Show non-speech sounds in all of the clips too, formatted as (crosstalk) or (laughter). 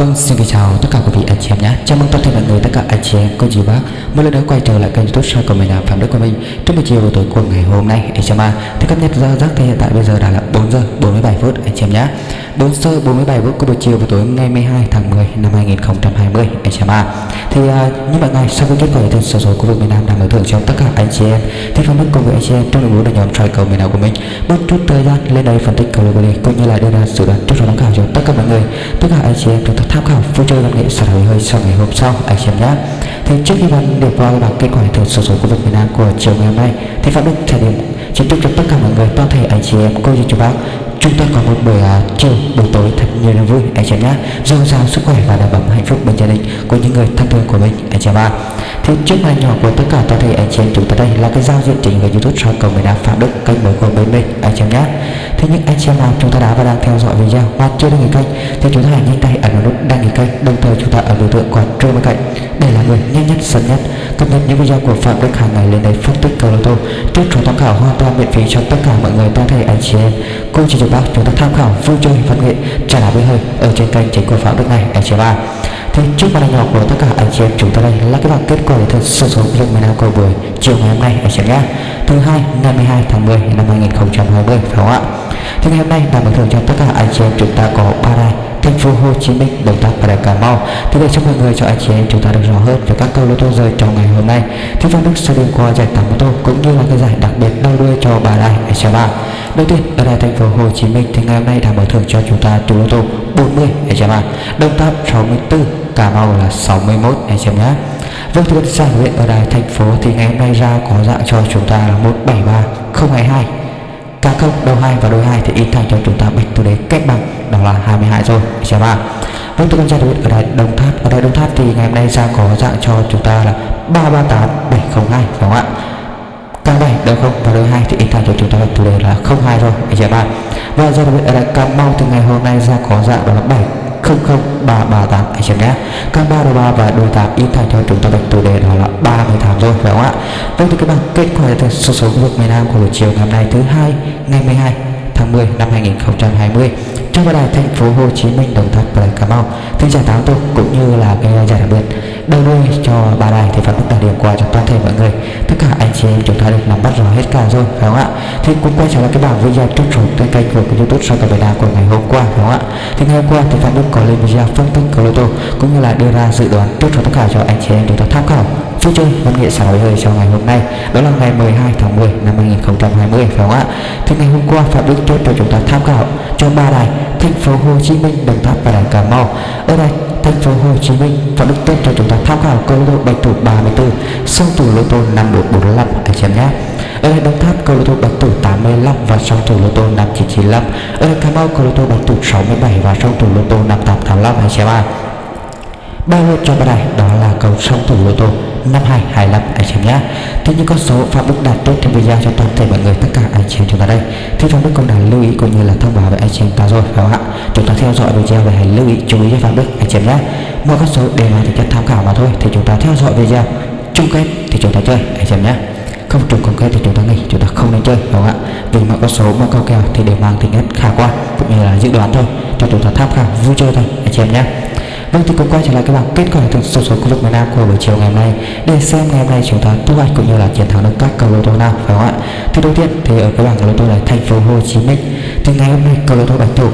vâng, xin kính chào tất cả quý vị anh chị em nhé. Chào mừng toàn thể mọi người tất cả anh chị em, cô chú bác một lần nữa quay trở lại kênh YouTube show của mình là Phạm Đức của mình. Trong buổi chiều tối của ngày hôm nay, để cho em thì cập nhật giờ giấc thì hiện tại bây giờ đã là 4 giờ 47 phút anh chị em nhé. 4 giờ 47 phút của buổi chiều buổi tối ngày 12 tháng 10 năm 2020 anh chị em Thì uh, như mọi ngày sau khi kết quả thì số số của miền Nam đang mở thưởng cho tất cả anh chị em thì Phạm Đức cùng với anh chị em trong đội ngũ là nhóm trai cầu miền Nam của mình bớt chút thời gian lên đây phân tích cầu lô cũng như là đưa ra dự đoán trước số tham khảo cho tất cả mọi người tất cả anh chị em chúng ta tham khảo vui chơi văn nghệ sở hữu hơi sau ngày hôm sau, anh chị em nhé thì trước khi bạn điểm vào bảng kết quả thử số số khu vực miền Nam của chiều ngày hôm nay, thì phạm đức sẽ điểm chính thức cho tất cả mọi người, toàn thể anh chị em, cô dì chú bác chúng ta có một buổi uh, chiều buổi tối thật nhiều niềm vui. Anh chị em nhé dồi dào sức khỏe và đảm bảo hạnh phúc bên gia đình của những người thân thương của mình. Anh chị em ạ. Thì trước màn nhỏ của tất cả toàn thể anh chị em chúng ta đây là cái giao diện chính của youtube soi cầu miền nam phạm đức kênh mới của bên mình. Anh chị em nhé thế những anh chị em nào chúng ta đã và đang theo dõi video và chưa đăng ký kênh thì chúng ta hãy nhanh tay ấn vào nút đăng ký kênh. Đồng thời chúng ta ấn biểu tượng quả chuông bên cạnh đây là người nhanh nhất, sớm nhất. Cập nhật những video của phạm đức hàng ngày lên đây phân tích cầu lô tô. Tiếp chúng tham khảo hoàn toàn miễn phí cho tất cả mọi người toàn thể anh chị em. Cô chị bác, chúng ta tham khảo vui chơi văn nghệ trả lời với hơi ở trên kênh chính của phạm đức này, anh chị em thì trước màn nhỏ của tất cả anh chị em chúng ta đây là cái bảng kết quả thật số số lượng miền của buổi chiều ngày hôm nay anh chị nhé thứ hai ngày 12 tháng 10 năm 2020 phải không ạ thì ngày hôm nay là bảo thưởng cho tất cả anh chị em chúng ta có ba đài thành phố Hồ Chí Minh, Đồng Tháp và Đài Cà Mau. Thì để cho mọi người cho anh chị em chúng ta được rõ hơn về các câu lô tô rơi trong ngày hôm nay, thì phân vâng, Đức sẽ đi qua giải tám ô tô cũng như là cái giải đặc biệt đau đuôi cho bà đài anh chị ba. Đầu tiên ở đài thành phố Hồ Chí Minh thì ngày hôm nay đã mở thưởng cho chúng ta chủ lô tô 40 anh chị ba, Đồng Tháp 64, Cà Mau là 61 anh chị nhé. Vâng thưa thì giải huyện ở đài, thành phố thì ngày hôm nay ra có dạng cho chúng ta là 173 022 cá không đầu 2 và đôi 2 thì in thành cho chúng ta bạch tư đế cách bằng đó là 22 rồi, anh em ạ. Vâng thưa tôi con huyện ở đài đồng tháp, ở đài đồng tháp thì ngày hôm nay ra có dạng cho chúng ta là 338702 đúng không ạ? Căn 7 đầu 0 và đôi 2 thì in thành cho chúng ta bạch tư đế là 02 rồi, anh chị ạ. Và do đặc biệt ở đây Cà mau thì ngày hôm nay ra có dạng đó là 7 00338 anh chị nhé. Các ba đầu ba và đôi tám in thành cho chúng ta bạch chủ đề đó là 38 rồi, phải không ạ? Vâng thì các bạn, kết quả từ số số khu vực miền Nam của buổi chiều ngày hôm nay thứ hai, ngày 12 tháng 10 năm 2020 trong ba đài thành phố Hồ Chí Minh, Đồng Tháp và Cà Mau. Thì giải tám tôi cũng như là cái giải đặc biệt đầu đuôi cho ba đài thì phải mức điểm qua cho toàn thể mọi người. Tất cả anh chị em chúng ta được nắm bắt rõ hết cả rồi phải không ạ? Thì cũng quay trở lại cái bảng video trước số trên kênh của youtube sau tập Nam của ngày hôm qua phải không ạ? Thì ngày hôm qua thì phạm đức có lên video phân tích cầu lô tô cũng như là đưa ra dự đoán trước cho tất cả cho anh chị em chúng ta tham khảo vui chơi văn nghệ xã hội hơi cho ngày hôm nay. Đó là ngày 12 tháng 10 năm 2020 phải không ạ? Thì ngày hôm qua, phạm đức chốt cho chúng ta tham khảo cho ba đài thành phố Hồ Chí Minh, Đồng Tháp và đài Cà Mau. Ở đây, thành phố Hồ Chí Minh, phạm đức chốt cho chúng ta tham khảo câu lô bạch thủ 34 song thủ lô tô 5445 anh chị em nhé. Ở đây, Đồng Tháp câu lô tô bạch thủ 85 và song thủ lô tô 5995 ở đây, Cà Mau câu lô tô bạch thủ 67 và song thủ lô tô 5885 anh chị em ạ. Ba lô cho ba đài, đó là cầu song thủ lô tô 5225 anh chị em nhé. Thế những con số phạm đức đạt tốt trong video cho toàn thể mọi người, tất cả anh chị em chúng ta đây. Thì phạm đức cũng đã lưu ý cũng như là thông báo với anh chị em ta rồi, phải không ạ? Chúng ta theo dõi video và hãy lưu ý, chú ý cho phạm đức anh chị em nhé. Mỗi con số đều là tính chất tham khảo mà thôi, thì chúng ta theo dõi video chung kết thì chúng ta chơi, anh chị em nhé. Không trùng công kết thì chúng ta nghỉ, chúng ta không nên chơi đúng không ạ? Vì mọi con số, mọi câu kèo thì đều mang tính chất khả quan, cũng như là dự đoán thôi. Cho chúng ta tham khảo, vui chơi thôi, anh chị em nhé. Vâng thì cũng quay trở lại các bạn. Kết quả thực số số khu vực miền Nam của buổi chiều ngày hôm nay. Để xem ngày hôm nay chúng ta thu hoạch cũng như là chiến thắng được các cầu lô tô nào, phải không ạ? Thì đầu tiên thì ở cái bảng lô tô này, thành phố Hồ Chí Minh. Thì ngày hôm nay cầu lô tô bạch thủ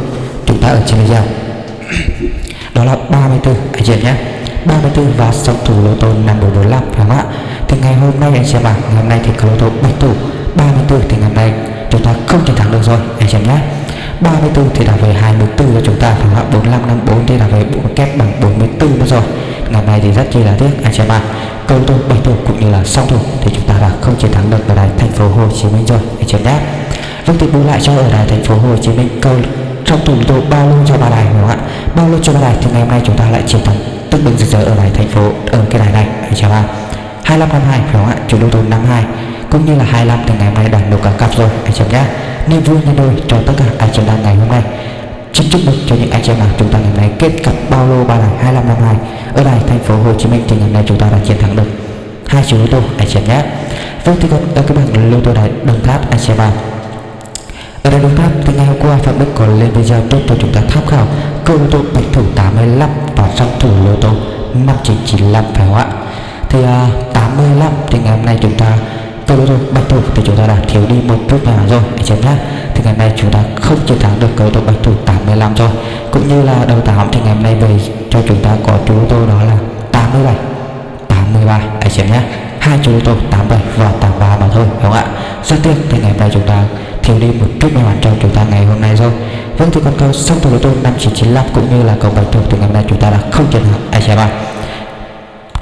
chúng ta ở trên bây giờ (clears throat) đó là 34 anh chị nhé. 34 và song thủ lô tô 5445 phải không ạ? Thì ngày hôm nay, anh xem bảng ngày hôm nay thì cầu lô tô bạch thủ 34 thì ngày hôm nay chúng ta không chiến thắng được rồi, anh chị nhé. 34 thì là về 24 cho chúng ta phải không ạ? 45 54 thì là về bộ kép bằng 44 nữa rồi. Ngày này thì rất chi là tiếc, anh chị em ạ. Câu thủ bảy thủ cũng như là song thủ thì chúng ta đã không chiến thắng được ở đài thành phố Hồ Chí Minh rồi, anh chị em nhé. Lúc thì bù lại cho ở đài thành phố Hồ Chí Minh, câu trong thủ tôi bao luôn cho ba đài, đúng không ạ? Bao luôn cho ba đài thì ngày hôm nay chúng ta lại chiến thắng tức bình rực rỡ ở đài thành phố, ở cái đài này, anh chị em ạ. 25 52 phải không ạ? Chủ đô tô 52 cũng như là 25 thì ngày mai đạt được cả cặp rồi, anh chị em nhé niềm vui nhân đôi cho tất cả anh chị em ngày hôm nay. Xin chúc mừng cho những anh chị em nào chúng ta ngày hôm nay kết cặp bao lô ba đài 2552 ở đài thành phố Hồ Chí Minh thì ngày hôm nay chúng ta đã chiến thắng được hai chú lô tô anh chị em nhé. Vâng thì còn ở cái bảng lô tô đài đồng tháp anh chị em ở đây đồng tháp thì ngày hôm qua phạm đức còn lên video tốt cho chúng ta tham khảo câu lô tô bạch thủ 85 và song thủ lô tô 5995 phải không ạ? Thì à, uh, 85 thì ngày hôm nay chúng ta tôi lô rồi bạch thủ thì chúng ta đã thiếu đi một chút nào rồi, anh em nhé. Thì ngày nay chúng ta không chiến thắng được cầu thủ bạch thủ 85 rồi. Cũng như là đầu tám thì ngày hôm nay về cho chúng ta có chú tôi tô đó là 87 83 anh em nhé. Hai chú tôi tô 87 và 83 mà thôi, đúng không ạ? Rất tiếc thì ngày hôm nay chúng ta thiếu đi một chút may mắn cho chúng ta ngày hôm nay rồi. Vâng thì con câu song thủ lô tô 5995 cũng như là cầu bạch thủ thì ngày hôm nay chúng ta đã không chiến thắng, anh em ạ.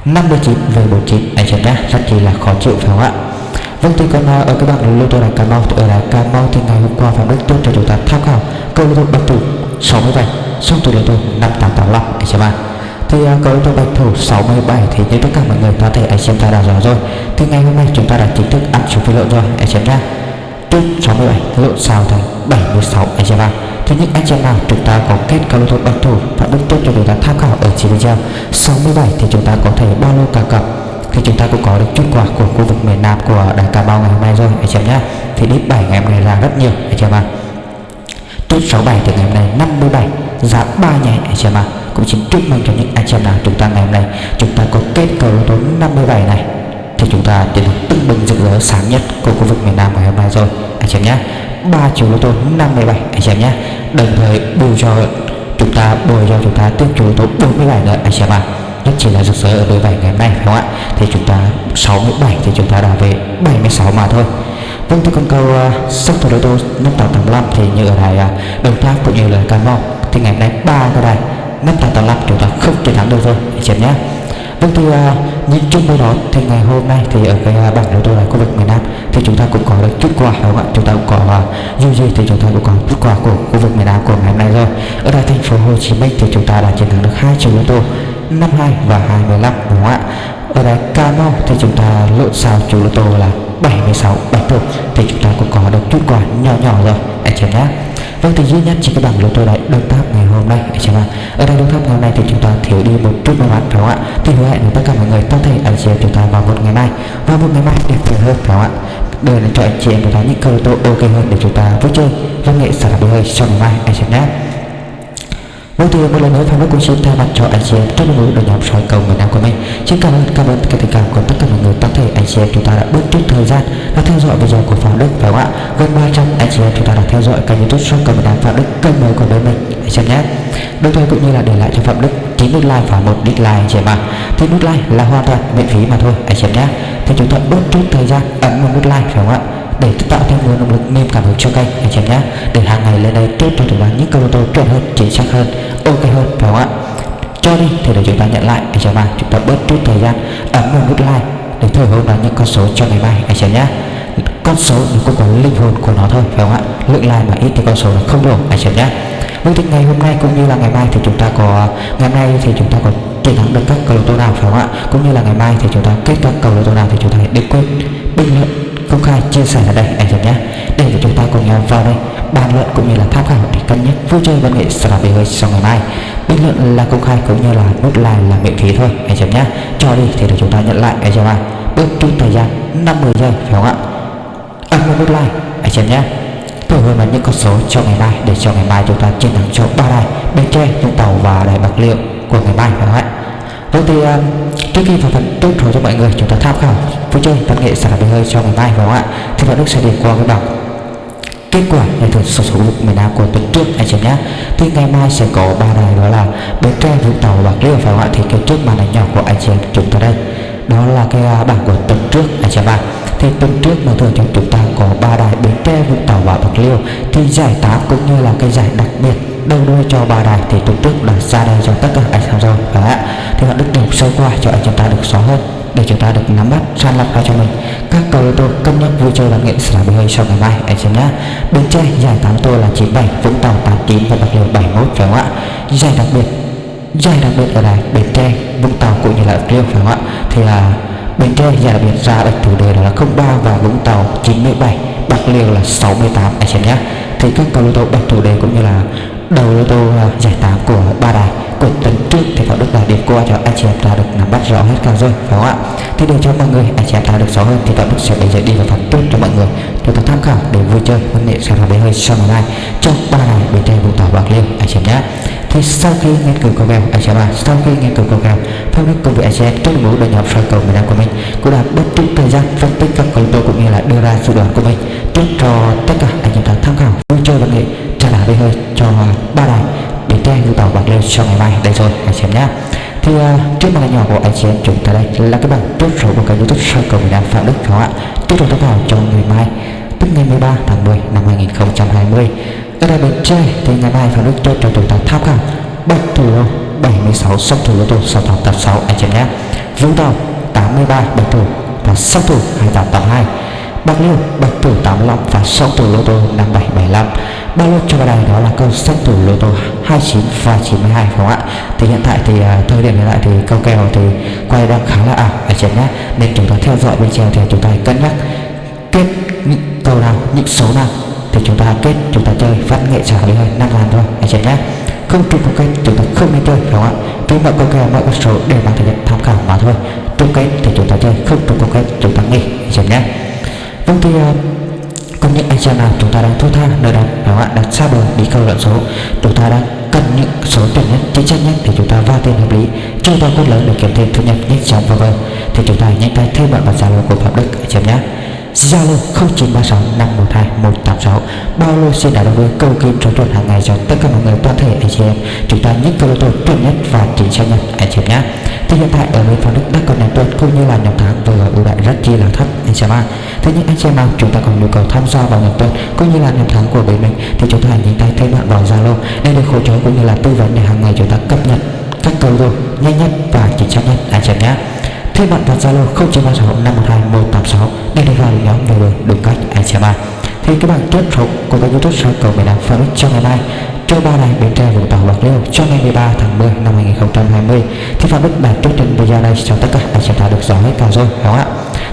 59 về 49 anh em nhé. Rất chỉ là khó chịu, phải không ạ? Vâng thì còn ở các bạn lô tô đài Cà Mau thì ở đài Cà Mau thì ngày hôm qua Phạm Đức Tốt cho chúng ta tham khảo câu lô tô bạch thủ 67 xong thủ lô tô 5885 anh em ạ. Thì uh, câu tô bạch thủ 67 thì như tất cả mọi người có thể anh xem ta đã rõ rồi. Thì ngày hôm nay chúng ta đã chính thức ăn số phi lộn rồi anh xem ra trước 67 lộn sao thành 76 anh xem vào Thứ nhất anh xem nào chúng ta có kết câu lô bạch thủ và đức tốt cho chúng ta tham khảo ở chỉ video 67 thì chúng ta có thể bao lô cả cặp thì chúng ta cũng có được chút quà của khu vực miền Nam của đài Cà Mau ngày hôm nay rồi, anh chị nhé. thì đít 7 ngày hôm nay ra rất nhiều, anh xem ạ. Chốt 67 thì ngày hôm nay 57 giá 3 nhảy anh xem ạ. Cũng xin chúc mừng cho những anh xem nào chúng ta ngày hôm nay, chúng ta có kết cầu tố 57 này, thì chúng ta đến được tưng bừng rực rỡ sáng nhất của khu vực miền Nam ngày hôm nay rồi, anh xem nhé. Ba triệu lô tô 57 anh xem nhé. Đồng thời bù cho chúng ta bồi cho chúng ta tiếp chủ lô tô 47 nữa, anh xem ạ rất chỉ là rực rỡ ở đôi bảy ngày hôm nay phải không ạ? Thì chúng ta 67 thì chúng ta đã về 76 mà thôi. Vâng thưa con câu uh, sắp thủ đô tô 5885 thì như ở đài uh, Đồng Tháp cũng như là Cà Mau thì ngày hôm nay ba cái đài 5885 chúng ta không chiến thắng được rồi anh chị nhé. Vâng thì uh, à, nhìn chung với đó thì ngày hôm nay thì ở cái uh, bảng đấu tôi này khu vực miền Nam thì chúng ta cũng có được chút quà đúng không ạ? Chúng ta cũng có uh, dù gì thì chúng ta cũng có chút quà của khu vực miền Nam của ngày hôm nay rồi. Ở đây thành phố Hồ Chí Minh thì chúng ta đã chiến thắng được hai trận đấu tô. 52 và 25 đúng không ạ? Ở đây, cano thì chúng ta lộn xào chủ lô tô là 76 bạch thủ thì chúng ta cũng có được chút quả nhỏ nhỏ rồi, anh chị nhé. Vâng thì duy nhất chỉ cái bảng lô tô đấy đồng tháp ngày hôm nay, anh chị ạ. Ở đây đồng tháp ngày hôm nay thì chúng ta thiếu đi một chút may mắn phải không ạ? Thì hứa hẹn với tất cả mọi người có thể anh chị em chúng ta vào một ngày mai. Vào một ngày mai đẹp tuyệt hơn, phải không ạ? Để cho anh chị em chúng ta những cơ lô tô ok hơn để chúng ta vui chơi, văn nghệ xả đi hơi sau ngày mai, anh chị nhé. Mỗi thì một lần nữa fan Đức cũng xin thay mặt cho anh chị em. Trong đội đội nhóm soi cầu miền Nam của mình. Xin cảm ơn cảm ơn cái tình cảm của tất cả mọi người toàn thể anh chị em chúng ta đã bước chút thời gian đã theo dõi video của Phạm Đức, phải không ạ? Gần 300 anh chị em chúng ta đã theo dõi kênh youtube soi cầu miền Nam Phạm Đức, kênh mới của bên mình. Anh chị em nhé. Đồng thời cũng như là để lại cho Phạm Đức 9 nút like và một dislike anh chị em ạ. Thì nút like là hoàn toàn miễn phí mà thôi, anh chị em nhé. Thì chúng ta bớt chút thời gian, ấn một nút like, phải không ạ? Để tạo thêm nguồn động lực, niềm cảm hứng cho kênh, anh chị em nhé. Để hàng ngày lên đây tiếp tục chúng những câu tô chuẩn hơn, chính xác hơn ok hơn phải không ạ? Cho đi, thì để chúng ta nhận lại. Anh chị em chúng ta bớt chút thời gian. Ấn vào nút like để thổi hồn vào những con số cho ngày mai anh chị nhé con số nó cũng có linh hồn của nó thôi, phải không ạ? Lượng like mà ít thì con số nó không đủ, anh chị nhé Với tình ngày hôm nay cũng như là ngày mai thì chúng ta có, ngày mai thì chúng ta có chiến thắng được các cầu lô tô nào, phải không ạ? Cũng như là ngày mai thì chúng ta kết các cầu lô tô nào thì chúng ta hãy đừng quên bình luận công khai chia sẻ ở đây anh em nhé. Để chúng ta cùng nhau vào đây, bàn luận cũng như là tham khảo để cân nhắc vui chơi văn nghệ sẽ là sau ngày mai. Bình luận là công khai cũng như là nút like là miễn phí thôi anh em nhé. Cho đi thì để chúng ta nhận lại anh em ạ bước chút thời gian 50 giây, phải không ạ? Ấn vào nút like anh em nhé. Tôi hơn là những con số cho ngày mai, để cho ngày mai chúng ta chiến thắng cho ba đài. Bến tre, vũng tàu và đài bạc liệu của ngày mai, phải không ạ? Vậy thì ờ, trước khi vào phần tốt rồi cho mọi người, chúng ta tham khảo vui chơi văn nghệ sản phẩm hơi cho ngày mai phải không ạ? Thì bạn đức sẽ điểm qua cái bảng. Kết quả ngày thuật sổ số miền Nam của tuần trước, anh chị nhé. Thì ngày mai sẽ có ba đài, đó là bến tre, vũng tàu bạc liêu phải không ạ? Thì cái trước màn ảnh nhỏ của anh chị chúng ta đây, đó là cái à, bảng của tuần trước, anh chị ạ. Thì tuần trước mà thường chúng ta có ba đài bến tre, vũng tàu và bạc liêu. Thì giải tám cũng như là cái giải đặc biệt đầu đuôi cho ba đài thì tuần trước đã ra đây cho tất cả anh em rồi phải ạ, thì bạn đức được sâu qua cho anh chúng ta được rõ hơn, để chúng ta được nắm bắt, san lọc ra cho mình. Các cầu ô tô cân nhắc vui chơi văn nghệ sẽ là hơi sau ngày mai. Anh xem nhé bến tre giải tám tôi là 97 vũng tàu 89 và bạc liêu 71 phải không ạ? Giải đặc biệt, giải đặc biệt ở đây bến tre vũng tàu cũng như là bạc liêu, phải không ạ? Thì là bến tre giải đặc biệt ra được chủ đề là 03 và vũng tàu 97 bạc liêu là 68 anh xem nhé thì các cầu ô tô bạch chủ đề cũng như là đầu ô tô à, giải tám của ba đài. Của tuần trước thì có được là điểm qua cho anh chị em ta được nắm bắt rõ hết cả rồi phải không ạ? Thì để cho mọi người, anh chị em ta được rõ hơn thì tạo đức sẽ để giờ đi vào phần tốt cho mọi người. Chúng ta tham khảo để vui chơi, huấn luyện sau đó bé hơi sau ngày mai trong ba đài bên tây vùng tỏ bạc liêu, anh chị em nhé. Thì sau khi nghiên cứu cầu kèo, anh chị em à sau khi nghiên cứu cầu kèo Phạm Đức cùng với anh chị em trong mẫu đội nhóm soi cầu miền Nam của mình cũng đã bất chút thời gian phân tích các cầu tôi cũng như là đưa ra dự đoán của mình. Trước cho tất cả anh em tham khảo nghệ về hơi cho ba đài bến tre lưu tàu bạc liêu cho ngày mai. Đây rồi anh chị em nhé thì uh, trước màn nhỏ của anh chị em chúng ta đây là cái bảng chốt số của kênh youtube soi cầu miền Nam Phạm Đức đúng không ạ? Tiếp tục tham khảo cho ngày mai tức ngày 13 tháng 10 năm 2020 ở đây bến tre thì ngày mai Phạm Đức chốt cho chúng ta tham khảo bạch thủ lô 76 song thủ lô tô 6886 anh chị em nhé vũng tàu 83 bạch thủ và song thủ 2882 Bạc Liêu bạch thủ 85 và song thủ lô tô 5775 ba lô cho vào đây đó là câu song thủ lô tô 29 và 92 không ạ? Thì hiện tại thì à, thời điểm hiện tại thì câu kèo thì quay đang khá là ảo. Anh chị nhé, nên chúng ta theo dõi bên trên thì chúng ta cân nhắc kết những câu nào, những số nào, thì chúng ta kết, chúng ta chơi văn nghệ trả lời hơi năm ngàn thôi, anh chị nhé. Không trùng câu kết chúng ta không nên chơi, phải không ạ? Vì mọi câu kèo, mọi con số đều mang thể tham khảo mà thôi. Trùng kết thì chúng ta chơi, không trùng câu kết chúng ta nghỉ, anh chị nhé. Vâng thì à, uh, còn những anh chị nào chúng ta đang thua tha. Nơi đang phải bạn đặt đang xa bờ đi câu lợn số. Chúng ta đang cần những số tiền nhất chính xác nhất để chúng ta va tiền hợp lý. Chơi vào cốt lớn để kiếm thêm thu nhập nhanh chóng và vâng thì chúng ta nhanh tay thêm bạn vào zalo của phạm đức anh em nhé. Zalo 0936 512 186 Bao lô xin đã đầu với câu kim trò chuyện hàng ngày cho tất cả mọi người, toàn thể anh chị em. Chúng ta những câu lô tô chuẩn nhất và chính xác nhất anh chị em nhé. Thì hiện tại ở bên phòng Đức đã còn nhóm tuần cũng như là nhóm tháng vừa ưu đại rất chi là thấp, anh chị em ạ. Thế nhưng anh chị em nào, chúng ta còn nhu cầu tham gia vào nhóm tuần cũng như là nhóm tháng của bên mình thì chúng ta hãy nhanh tay thêm bạn vào Zalo để được hỗ trợ cũng như là tư vấn để hàng ngày chúng ta cập nhật các câu lô nhanh nhất và chính xác nhất, anh chị em nhé thêm bạn vào Zalo 0936 512 186 để được vào nhóm về đường đúng cách anh chị bạn. thì các bạn tiếp tục của kênh youtube soi cầu miền Nam Phan cho ngày mai. Cho ba này bến tre vũng tàu bạc liêu, cho ngày 13 tháng 10 năm 2020 thì Phan Đức bản chốt trình video này cho tất cả anh chị đã được rõ hết cả rồi, đúng không ạ?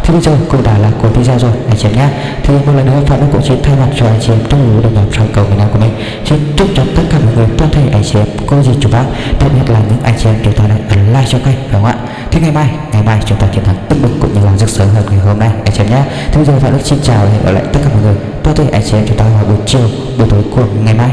Thì bây giờ cũng đã là của video rồi, anh chị nhé. Thì một lần nữa Phan Đức cũng xin thay mặt cho anh chị em trong lũ đồng nhóm sau cầu miền Nam của mình. Xin chúc cho tất cả mọi người toàn thể anh chị em có gì chúc bác đặc biệt là những anh chị em chúng ta đang ấn like cho kênh, đúng không ạ? Thế ngày mai ngày mai chúng ta chiến thắng tưng bừng cũng như là rực sớm hơn ngày hôm nay. Anh chị em nhé. Thế bây giờ Phan xin chào và hẹn gặp lại tất cả mọi người. Tôi thì anh chị em, chúng ta vào buổi chiều, buổi tối của ngày mai.